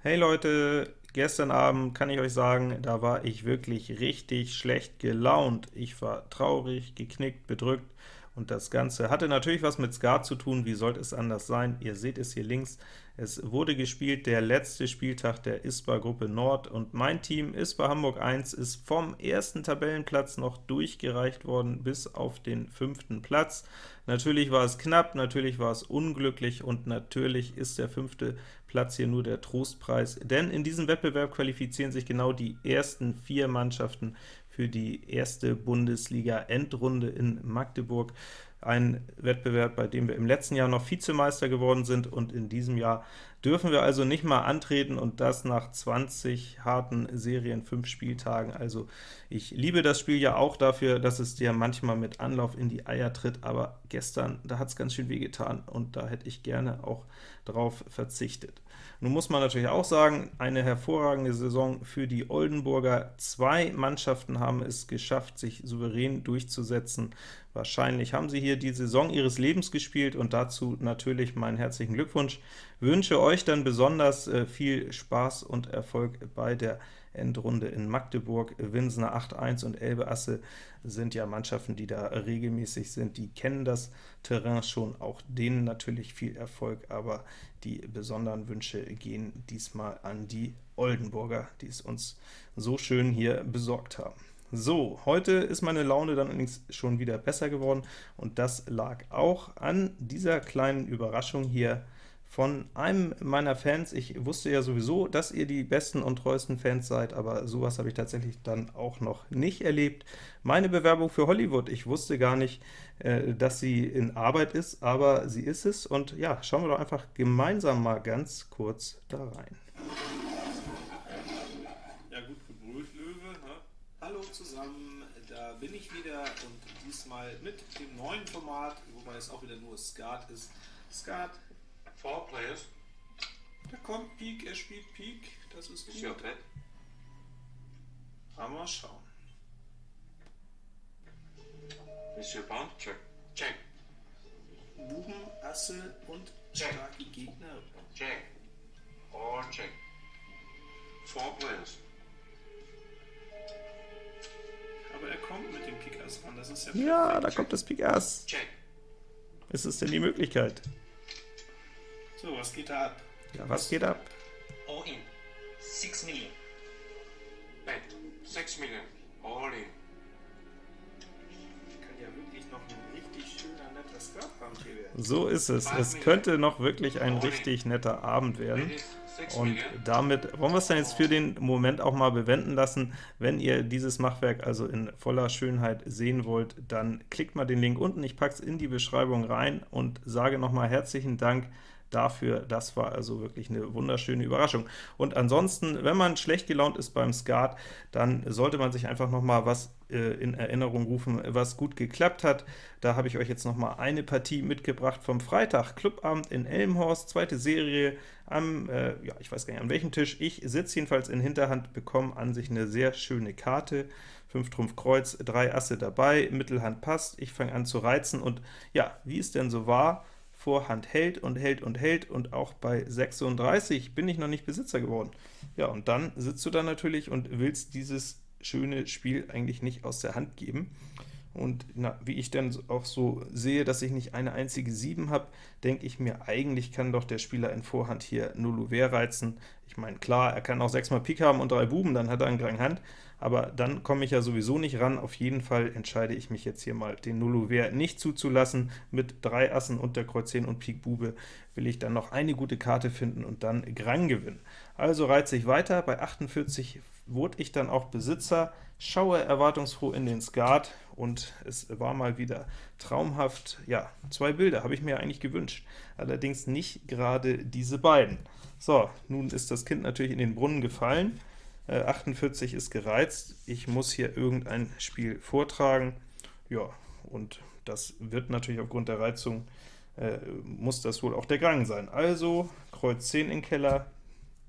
Hey Leute, gestern Abend kann ich euch sagen, da war ich wirklich richtig schlecht gelaunt. Ich war traurig, geknickt, bedrückt, und das Ganze hatte natürlich was mit Skat zu tun, wie sollte es anders sein? Ihr seht es hier links. Es wurde gespielt der letzte Spieltag der ISPA-Gruppe Nord, und mein Team ISPA Hamburg 1 ist vom ersten Tabellenplatz noch durchgereicht worden bis auf den fünften Platz. Natürlich war es knapp, natürlich war es unglücklich, und natürlich ist der fünfte Platz hier nur der Trostpreis, denn in diesem Wettbewerb qualifizieren sich genau die ersten vier Mannschaften für die erste Bundesliga-Endrunde in Magdeburg. Ein Wettbewerb, bei dem wir im letzten Jahr noch Vizemeister geworden sind, und in diesem Jahr dürfen wir also nicht mal antreten, und das nach 20 harten Serien, 5 Spieltagen. Also ich liebe das Spiel ja auch dafür, dass es dir manchmal mit Anlauf in die Eier tritt, aber gestern, da hat es ganz schön wehgetan, und da hätte ich gerne auch drauf verzichtet. Nun muss man natürlich auch sagen, eine hervorragende Saison für die Oldenburger. Zwei Mannschaften haben es geschafft, sich souverän durchzusetzen. Wahrscheinlich haben sie hier die Saison ihres Lebens gespielt, und dazu natürlich meinen herzlichen Glückwunsch. Wünsche euch dann besonders äh, viel Spaß und Erfolg bei der Endrunde in Magdeburg. Winsener 8-1 und Elbe Asse sind ja Mannschaften, die da regelmäßig sind, die kennen das Terrain schon, auch denen natürlich viel Erfolg, aber die besonderen Wünsche gehen diesmal an die Oldenburger, die es uns so schön hier besorgt haben. So, heute ist meine Laune dann allerdings schon wieder besser geworden, und das lag auch an dieser kleinen Überraschung hier von einem meiner Fans. Ich wusste ja sowieso, dass ihr die besten und treuesten Fans seid, aber sowas habe ich tatsächlich dann auch noch nicht erlebt. Meine Bewerbung für Hollywood, ich wusste gar nicht, äh, dass sie in Arbeit ist, aber sie ist es, und ja, schauen wir doch einfach gemeinsam mal ganz kurz da rein. Ja gut gebrüllt, Löwe. Ne? Hallo zusammen, da bin ich wieder, und diesmal mit dem neuen Format, wobei es auch wieder nur Skat ist. Skat Four players. Da kommt Pik, er spielt Pik, das ist Is your gut. threat? Aber mal schauen. Is your pawn? Check. Check. Buben, Asse und Check. starke Gegner. Check. Or check. Four players. Aber er kommt mit dem Pik Ass ran, das ist ja Ja, da kommt das Pik Ass. Check. Ist es denn die Möglichkeit? So, was geht da ab? Ja, was geht ab? all in 6 million. Bet. Six million. All in. Kann ja wirklich noch ein richtig schöner, netter Skatband hier werden. So ist es. Es könnte noch wirklich ein richtig netter Abend werden. Und damit wollen wir es dann jetzt für den Moment auch mal bewenden lassen. Wenn ihr dieses Machwerk also in voller Schönheit sehen wollt, dann klickt mal den Link unten, ich packe es in die Beschreibung rein und sage nochmal herzlichen Dank dafür. Das war also wirklich eine wunderschöne Überraschung. Und ansonsten, wenn man schlecht gelaunt ist beim Skat, dann sollte man sich einfach noch mal was äh, in Erinnerung rufen, was gut geklappt hat. Da habe ich euch jetzt noch mal eine Partie mitgebracht vom Freitag, Clubabend in Elmhorst, zweite Serie am, äh, ja, ich weiß gar nicht an welchem Tisch. Ich sitze jedenfalls in Hinterhand, bekomme an sich eine sehr schöne Karte. 5 Trumpf Kreuz, 3 Asse dabei, Mittelhand passt, ich fange an zu reizen, und ja, wie es denn so war, Vorhand hält und hält und hält, und auch bei 36 bin ich noch nicht Besitzer geworden. Ja, und dann sitzt du da natürlich und willst dieses schöne Spiel eigentlich nicht aus der Hand geben. Und na, wie ich dann auch so sehe, dass ich nicht eine einzige 7 habe, denke ich mir, eigentlich kann doch der Spieler in Vorhand hier 0 Ouvert reizen. Ich meine, klar, er kann auch 6 mal Pik haben und 3 Buben, dann hat er einen Grand Hand, aber dann komme ich ja sowieso nicht ran. Auf jeden Fall entscheide ich mich jetzt hier mal, den 0 Ouvert nicht zuzulassen. Mit 3 Assen und der Kreuz 10 und Pik Bube will ich dann noch eine gute Karte finden und dann Grand gewinnen. Also reize ich weiter, bei 48 wurde ich dann auch Besitzer, schaue erwartungsfroh in den Skat, und es war mal wieder traumhaft. Ja, zwei Bilder habe ich mir eigentlich gewünscht, allerdings nicht gerade diese beiden. So, nun ist das Kind natürlich in den Brunnen gefallen, äh, 48 ist gereizt, ich muss hier irgendein Spiel vortragen, ja, und das wird natürlich aufgrund der Reizung, äh, muss das wohl auch der Gang sein. Also, Kreuz 10 in Keller,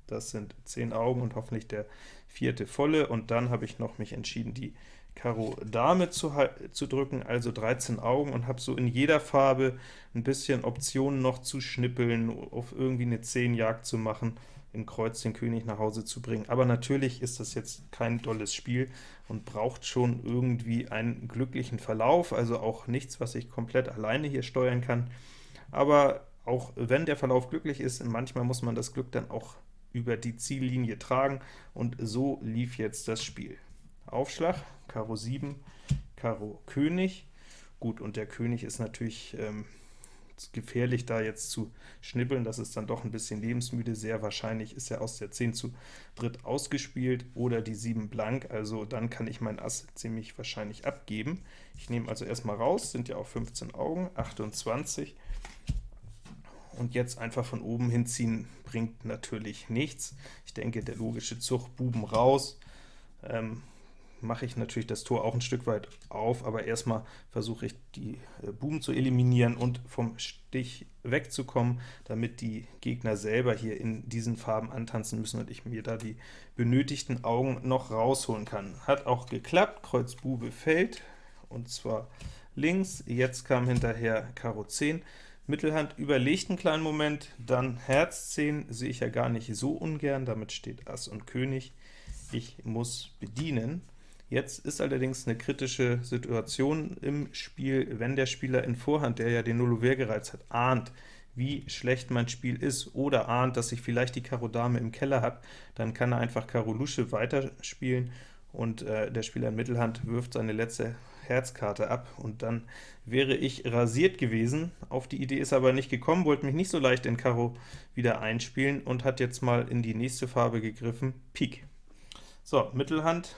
das sind 10 Augen und hoffentlich der vierte volle, und dann habe ich noch mich entschieden, die Karo Dame zu, zu drücken, also 13 Augen, und habe so in jeder Farbe ein bisschen Optionen noch zu schnippeln, auf irgendwie eine 10 Jagd zu machen, im Kreuz den König nach Hause zu bringen. Aber natürlich ist das jetzt kein tolles Spiel und braucht schon irgendwie einen glücklichen Verlauf, also auch nichts, was ich komplett alleine hier steuern kann. Aber auch wenn der Verlauf glücklich ist, manchmal muss man das Glück dann auch über die Ziellinie tragen, und so lief jetzt das Spiel. Aufschlag, Karo 7, Karo König. Gut, und der König ist natürlich ähm, gefährlich, da jetzt zu schnippeln, das ist dann doch ein bisschen lebensmüde, sehr wahrscheinlich ist er aus der 10 zu dritt ausgespielt, oder die 7 blank, also dann kann ich mein Ass ziemlich wahrscheinlich abgeben. Ich nehme also erstmal raus, sind ja auch 15 Augen, 28, und jetzt einfach von oben hinziehen bringt natürlich nichts. Ich denke, der logische Zug Buben raus, ähm, mache ich natürlich das Tor auch ein Stück weit auf, aber erstmal versuche ich die äh, Buben zu eliminieren und vom Stich wegzukommen, damit die Gegner selber hier in diesen Farben antanzen müssen und ich mir da die benötigten Augen noch rausholen kann. Hat auch geklappt, Kreuz Bube fällt, und zwar links, jetzt kam hinterher Karo 10, Mittelhand überlegt einen kleinen Moment, dann Herz 10 sehe ich ja gar nicht so ungern, damit steht Ass und König. Ich muss bedienen. Jetzt ist allerdings eine kritische Situation im Spiel, wenn der Spieler in Vorhand, der ja den Nullover gereizt hat, ahnt, wie schlecht mein Spiel ist, oder ahnt, dass ich vielleicht die Karo Dame im Keller habe, dann kann er einfach Karo Lusche weiterspielen, und äh, der Spieler in Mittelhand wirft seine letzte Herzkarte ab, und dann wäre ich rasiert gewesen. Auf die Idee ist aber nicht gekommen, wollte mich nicht so leicht in Karo wieder einspielen und hat jetzt mal in die nächste Farbe gegriffen, Pik. So, Mittelhand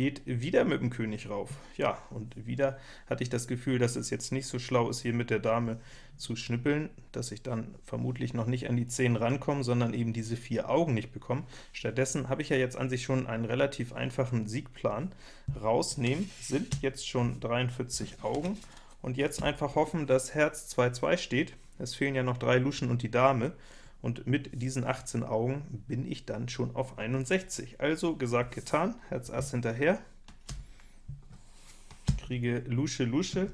geht wieder mit dem König rauf. Ja, und wieder hatte ich das Gefühl, dass es jetzt nicht so schlau ist, hier mit der Dame zu schnippeln, dass ich dann vermutlich noch nicht an die 10 rankomme, sondern eben diese vier Augen nicht bekomme. Stattdessen habe ich ja jetzt an sich schon einen relativ einfachen Siegplan. Rausnehmen sind jetzt schon 43 Augen, und jetzt einfach hoffen, dass Herz 2-2 steht. Es fehlen ja noch drei Luschen und die Dame, und mit diesen 18 Augen bin ich dann schon auf 61. Also gesagt, getan, Herz Ass hinterher, kriege Lusche Lusche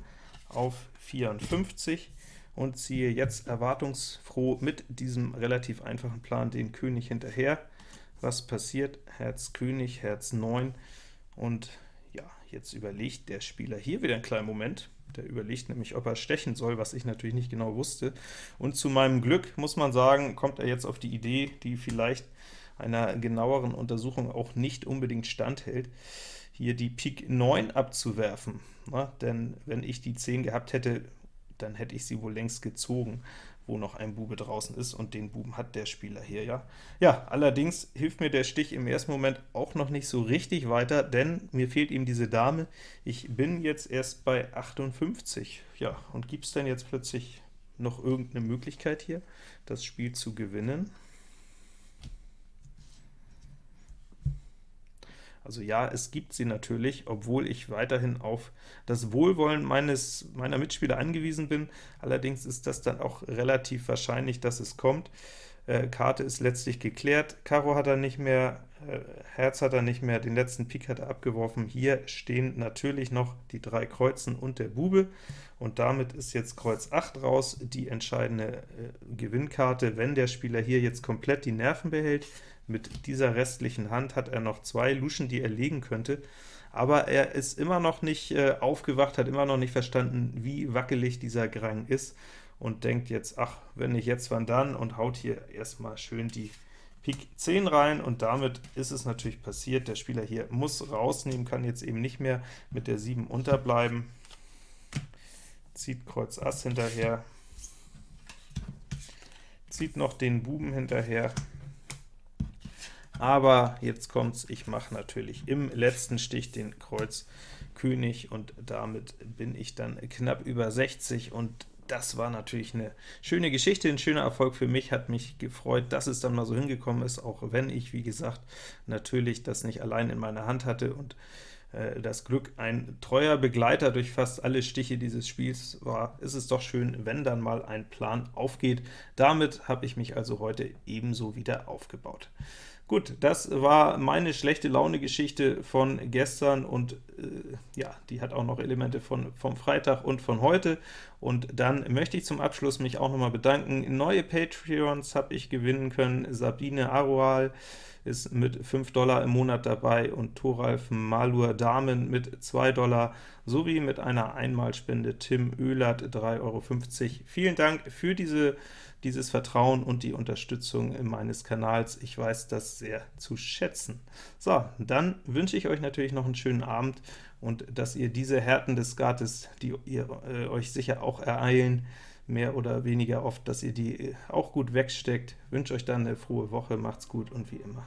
auf 54 und ziehe jetzt erwartungsfroh mit diesem relativ einfachen Plan den König hinterher. Was passiert? Herz König, Herz 9, und ja, jetzt überlegt der Spieler hier wieder einen kleinen Moment, der überlegt nämlich, ob er stechen soll, was ich natürlich nicht genau wusste. Und zu meinem Glück, muss man sagen, kommt er jetzt auf die Idee, die vielleicht einer genaueren Untersuchung auch nicht unbedingt standhält, hier die Pik 9 abzuwerfen. Na, denn wenn ich die 10 gehabt hätte, dann hätte ich sie wohl längst gezogen wo noch ein Bube draußen ist, und den Buben hat der Spieler hier, ja. Ja, allerdings hilft mir der Stich im ersten Moment auch noch nicht so richtig weiter, denn mir fehlt eben diese Dame. Ich bin jetzt erst bei 58. Ja, und gibt es denn jetzt plötzlich noch irgendeine Möglichkeit hier, das Spiel zu gewinnen? Also ja, es gibt sie natürlich, obwohl ich weiterhin auf das Wohlwollen meines meiner Mitspieler angewiesen bin. Allerdings ist das dann auch relativ wahrscheinlich, dass es kommt. Äh, Karte ist letztlich geklärt, Karo hat er nicht mehr, äh, Herz hat er nicht mehr, den letzten Pik hat er abgeworfen. Hier stehen natürlich noch die drei Kreuzen und der Bube, und damit ist jetzt Kreuz 8 raus, die entscheidende äh, Gewinnkarte, wenn der Spieler hier jetzt komplett die Nerven behält, mit dieser restlichen Hand hat er noch zwei Luschen, die er legen könnte, aber er ist immer noch nicht äh, aufgewacht, hat immer noch nicht verstanden, wie wackelig dieser Grang ist, und denkt jetzt, ach, wenn nicht jetzt, wann dann, und haut hier erstmal schön die Pik 10 rein, und damit ist es natürlich passiert. Der Spieler hier muss rausnehmen, kann jetzt eben nicht mehr mit der 7 unterbleiben, zieht Kreuz Ass hinterher, zieht noch den Buben hinterher, aber jetzt kommt's, ich mache natürlich im letzten Stich den Kreuz König, und damit bin ich dann knapp über 60, und das war natürlich eine schöne Geschichte, ein schöner Erfolg für mich, hat mich gefreut, dass es dann mal so hingekommen ist, auch wenn ich, wie gesagt, natürlich das nicht allein in meiner Hand hatte und äh, das Glück ein treuer Begleiter durch fast alle Stiche dieses Spiels war, ist es doch schön, wenn dann mal ein Plan aufgeht. Damit habe ich mich also heute ebenso wieder aufgebaut. Gut, das war meine schlechte Laune-Geschichte von gestern und äh, ja, die hat auch noch Elemente von, vom Freitag und von heute. Und dann möchte ich zum Abschluss mich auch nochmal bedanken. Neue Patreons habe ich gewinnen können, Sabine Aroal, ist mit 5 Dollar im Monat dabei und Thoralf Malur Damen mit 2 Dollar, sowie mit einer Einmalspende Tim Oehlert 3,50 Euro. Vielen Dank für diese, dieses Vertrauen und die Unterstützung meines Kanals. Ich weiß das sehr zu schätzen. So, dann wünsche ich euch natürlich noch einen schönen Abend und dass ihr diese Härten des Skates, die ihr äh, euch sicher auch ereilen, mehr oder weniger oft, dass ihr die auch gut wegsteckt. Wünsche euch dann eine frohe Woche, macht's gut und wie immer